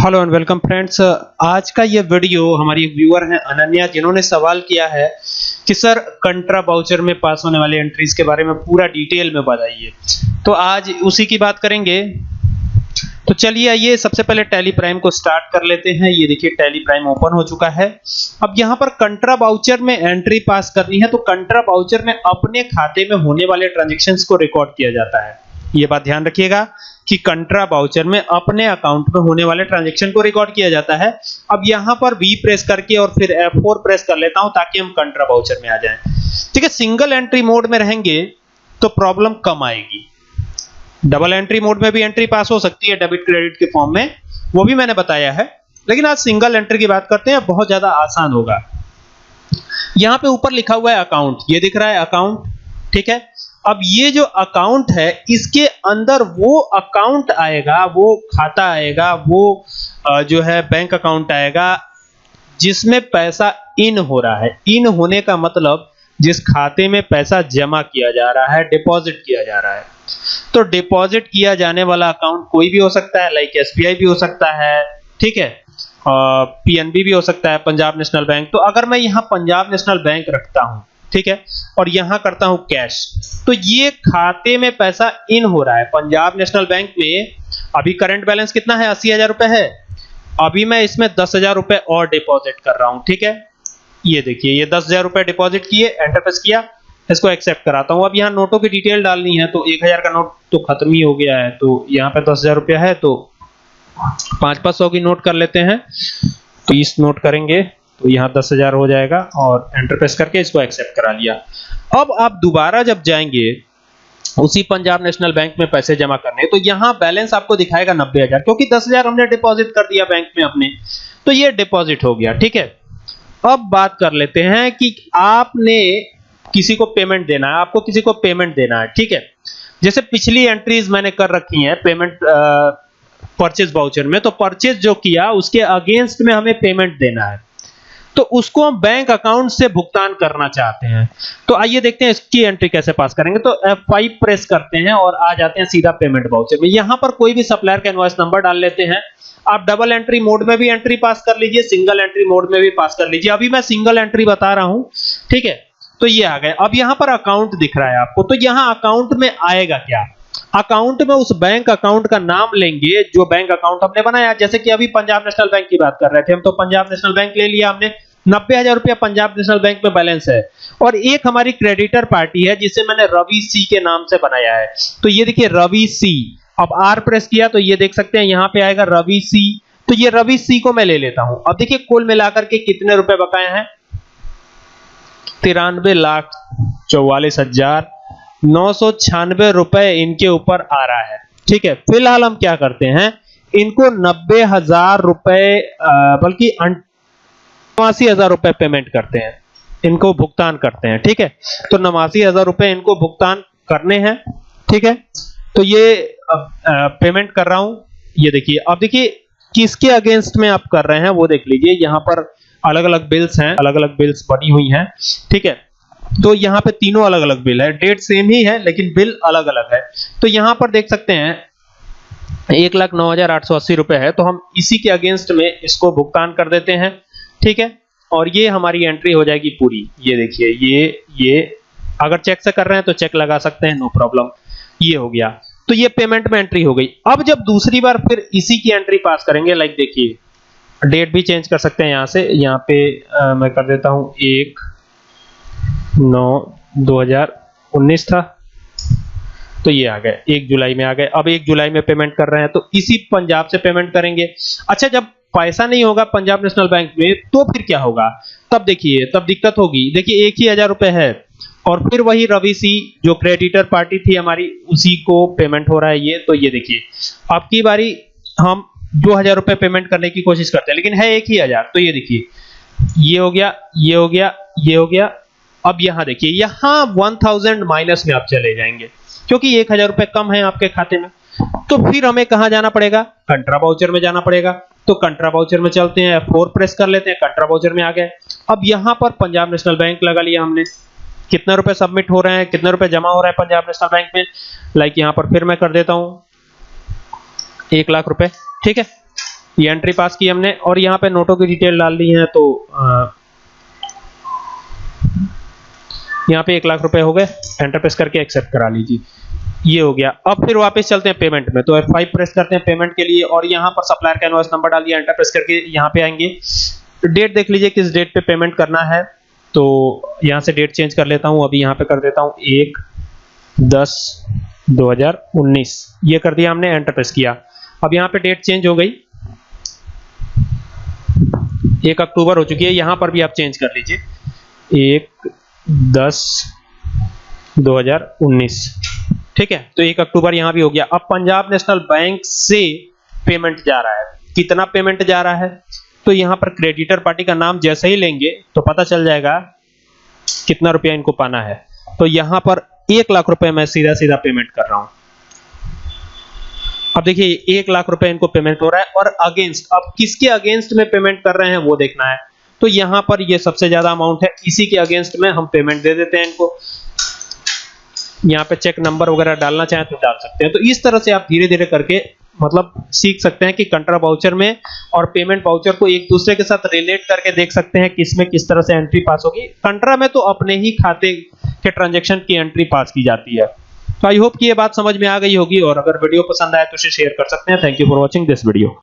Hello and welcome friends आज का ये वीडियो हमारी एक व्यूअर हैं अनन्या, जिन्होंने सवाल किया है कि, सर, कंट्रा बाउचर में पास होने वाली एंट्रीज के बारे में पूरा डिटेल में बताइए। तो आज उसी की बात करेंगे। तो चलिए आइए, सबसे पहले टैली प्राइम को स्टार्ट कर लेते हैं। ये देखिए टैली प्राइम ओपन हो चुका है। अब यहाँ पर कंट्रा बाउचर में एंट्री पास करनी है तो कंट्रा बाउचर में अपने खाते में होने वाले ट्रांजेक्शन को रिकॉर्ड किया जाता है। ये बात ध्यान रखिएगा कि कंट्रा बाउचर में अपने अकाउंट में होने वाले ट्रांजेक्शन को रिकॉर्ड किया जाता है। अब यहाँ पर वी प्रेस करके और फिर F4 प्रेस कर लेता हूँ ताकि हम कंट्रा बाउचर में आ जाएँ। ठीक है सिंगल एंट्री मोड में रहेंगे तो प्रॉब्लम कम आएगी। डबल एंट्री मोड में भी एंट्री पास हो सकती है डेबिट क्रेडिट के फॉर्म में। वो भी मैंने बताया है। लेकिन आज सिंगल एंट्री की बात करते हैं बहुत ज़्यादा आसान होगा। यहाँ पे ऊपर लिखा हुआ है अकाउंट ये दिख रहा है अकाउंट ठीक है अब ये जो अकाउंट है, इसके अंदर वो अकाउंट आएगा, वो खाता आएगा, वो जो है बैंक अकाउंट आएगा, जिसमें पैसा इन हो रहा है। इन होने का मतलब जिस खाते में पैसा जमा किया जा रहा है डिपॉजिट किया जा रहा है। तो डिपॉजिट किया जाने वाला अकाउंट कोई भी हो सकता है लाइक एसबीआई भी हो सकता है, ठीक है? पीएनबी भी हो सकता है, पंजाब नेशनल बैंक। तो अगर मैं यहाँ पंजाब नेशनल बैंक रखता हूँ ठीक है? और यहाँ करता हूँ कैश तो ये खाते में पैसा इन हो रहा है। पंजाब नेशनल बैंक में अभी करंट बैलेंस कितना है? अस्सी हज़ार रुपए है। अभी मैं इसमें दस हज़ार रुपए और डिपॉजिट कर रहा हूँ, ठीक है? ये देखिए, ये दस हज़ार रुपए डिपॉजिट किए एंटर प्रेस किया, इसको एक्सेप्ट कराता हूँ। अब यहाँ नोटों की डिटेल डालनी है तो एक हज़ार का नोट तो खत्म ही हो गया है। तो यहाँ पे दस हज़ार रुपया है तो पाँच पाँच सौ की नोट कर लेते हैं। तो इस नोट करेंगे। तो यहाँ दस हज़ार हो जाएगा और एंटर प्रेस करके इसको एक्सेप्ट करा लिया। अब आप दोबारा जब जाएँगे, उसी पंजाब नेशनल बैंक में पैसे जमा करने तो यहाँ बैलेंस आपको दिखाएगा नब्बे हज़ार, क्योंकि दस हज़ार हमने डिपॉजिट कर दिया बैंक में अपने। तो ये डिपॉजिट हो गया, ठीक है? अब बात कर लेते हैं कि आपने किसी को पेमेंट देना है, आपको किसी को पेमेंट देना है, ठीक है? जैसे पिछली एंट्रीज मैंने कर रखी हैं पेमेंट परचेज बाउचर में तो परचेज जो किया, उसके अगेंस्ट में हमें पेमेंट देना है। तो उसको हम बैंक अकाउंट से भुगतान करना चाहते हैं। तो आइए देखते हैं इसकी एंट्री कैसे पास करेंगे। तो F5 प्रेस करते हैं और आ जाते हैं सीधा पेमेंट बाउचर में। यहाँ पर कोई भी सप्लायर का इनवॉइस नंबर डाल लेते हैं। आप डबल एंट्री मोड में भी एंट्री पास कर लीजिए सिंगल एंट्री मोड में भी पास कर लीजिए। अभी मैं सिंगल एंट्री बता रहा हूँ, ठीक है? तो ये आ गए। अब यहाँ पर अकाउंट दिख रहा है आपको। तो यहाँ अकाउंट में आएगा क्या? अकाउंट में उस बैंक अकाउंट का नाम लेंगे जो बैंक अकाउंट हमने बनाया। जैसे कि अभी पंजाब नेशनल बैंक की बात कर रहे थे, हम तो पंजाब नेशनल बैंक ले लिया हमने। नब्बे हज़ार रुपया पंजाब नेशनल बैंक में बैलेंस है। और एक हमारी क्रेडिटर पार्टी है, जिसे मैंने रवि सी के नाम से बनाया है। तो ये देखिए, रवि सी। अब आर प्रेस किया तो ये देख सकते हैं, यहाँ पे आएगा रवि सी। तो ये रवि सी को मैं ले लेता हूँ। अब देखिए, कुल मिलाकर के कितने रुपए बकाए हैं? तिरानवे लाख चौवालीस हज़ार नौ सौ छियानवे रुपए इनके ऊपर आ रहा है। ठीक है, फ़िलहाल हम क्या करते हैं, इनको नब्बे हज़ार रुपए बल्कि नवासी हज़ार रुपए पेमेंट करते हैं, इनको भुगतान करते हैं, ठीक है? तो नवासी हज़ार रुपए इनको भुगतान करने हैं, ठीक है? तो ये अब पेमेंट कर रहा हूँ, ये देखिए, अब देखिए किसके अगेंस्ट में आप कर रहे हैं, वो देख लीजिए, यहाँ पर अलग अलग बिल्स हैं अलग अलग बिल्स बनी हुई हैं, ठीक है? तो यहाँ पे तीनों अलग अलग बिल है। डेट सेम ही है लेकिन बिल अलग अलग है। तो यहाँ पर देख सकते हैं एक लाख नौ हज़ार आठ सौ अस्सी रुपए है। तो हम इसी के अगेंस्ट में इसको भुगतान कर देते हैं ठीक है? और ये हमारी एंट्री हो जाएगी पूरी। ये देखिए ये ये अगर चेक से कर रहे हैं तो चेक लगा सकते हैं नो प्रॉब्लम। ये हो गया। तो ये पेमेंट में एंट्री हो गई। अब जब दूसरी बार फिर इसी की एंट्री पास करेंगे लाइक देखिए डेट भी चेंज कर सकते हैं यहाँ से। यहाँ पे आ, मैं कर देता हूँ एक नौ दो हज़ार उन्नीस था। तो ये आ गए, एक जुलाई में आ गए। अब एक जुलाई में पेमेंट कर रहे हैं तो इसी पंजाब से पेमेंट करेंगे। अच्छा जब पैसा नहीं होगा पंजाब नेशनल बैंक में तो फिर क्या होगा? तब देखिए, तब दिक्कत होगी। देखिए, एक ही हज़ार रुपए है, और फिर वही रवि सी, जो क्रेडिटर पार्टी थी हमारी, उसी को पेमेंट हो रहा है ये। तो ये देखिए आपकी बारी हम दो हज़ार रुपए पेमेंट करने की कोशिश करते हैं, लेकिन है एक ही हज़ार। तो ये देखिए, ये हो गया, ये हो गया, ये हो गया अब यहाँ देखिए, यहाँ वन थाउज़ेंड माइनस में आप चले जाएँगे, क्योंकि एक हज़ार रुपए कम है आपके खाते में। तो फिर हमें कहाँ जाना पड़ेगा? कंट्रा बाउचर में जाना पड़ेगा। तो कंट्रा बाउचर में चलते हैं फोर प्रेस कर लेते हैं, कंट्रा बाउचर में आ गए। अब यहाँ पर पंजाब नेशनल बैंक लगा लिया हमने। कितने रुपए सबमिट हो रहे हैं, कितने रुपए जमा हो रहे हैं पंजाब नेशनल बैंक में? लाइक यहाँ पर फिर मैं कर देता हूँ। एक लाख रुपए, ठीक है? ये एंट्री पास की हमने, और यहाँ पे नोटों की डिटेल डाल दी है तो यहाँ पे एक लाख रुपए हो गए। एंटर प्रेस करके एक्सेप्ट करा लीजिए। ये हो गया। अब फिर वापस चलते हैं पेमेंट में। तो F5 प्रेस करते हैं पेमेंट के लिए और यहाँ पर सप्लायर का इनवॉइस नंबर डाल दिया एंटर प्रेस करके यहाँ पे आएँगे। डेट देख लीजिए किस डेट पे पेमेंट करना है। तो यहाँ से डेट चेंज कर लेता हूँ। अभी यहाँ पे कर देता हूँ। एक, दस 2019 ये कर दिया हमने एंटर प्रेस किया। अब यहाँ पे डेट चेंज हो गई। एक अक्टूबर हो चुकी है। यहाँ पर भी आप चेंज कर लीजिए। एक दस 2019 ठीक है? तो एक अक्टूबर यहाँ भी हो गया। अब पंजाब नेशनल बैंक से पेमेंट जा रहा है। कितना पेमेंट जा रहा है? तो यहाँ पर क्रेडिटर पार्टी का नाम जैसे ही लेंगे तो पता चल जाएगा कितना रुपया इनको पाना है। तो यहाँ पर एक लाख रुपए मैं सीधा सीधा पेमेंट कर रहा हूँ। अब देखिए, एक लाख रुपए इनको पेमेंट हो रहा है और अगेंस्ट अब किसके अगेंस्ट में पेमेंट कर रहे हैं वो देखना है। तो यहाँ पर ये सबसे ज़्यादा अमाउंट है। इसी के अगेंस्ट में हम पेमेंट दे देते हैं इनको। यहाँ पे चेक नंबर वगैरह डालना चाहें तो डाल सकते हैं। तो इस तरह से आप धीरे धीरे करके मतलब सीख सकते हैं कि कंट्रा बाउचर में और पेमेंट बाउचर को एक दूसरे के साथ रिलेट करके देख सकते हैं कि इसमें किस तरह से एंट्री पास होगी। कंट्रा में तो अपने ही खाते के ट्रांजेक्शन की एंट्री पास की जाती है। तो आई होप कि ये बात समझ में आ गई होगी और अगर वीडियो पसंद आए तो इसे शेयर कर सकते हैं। Thank you for watching this video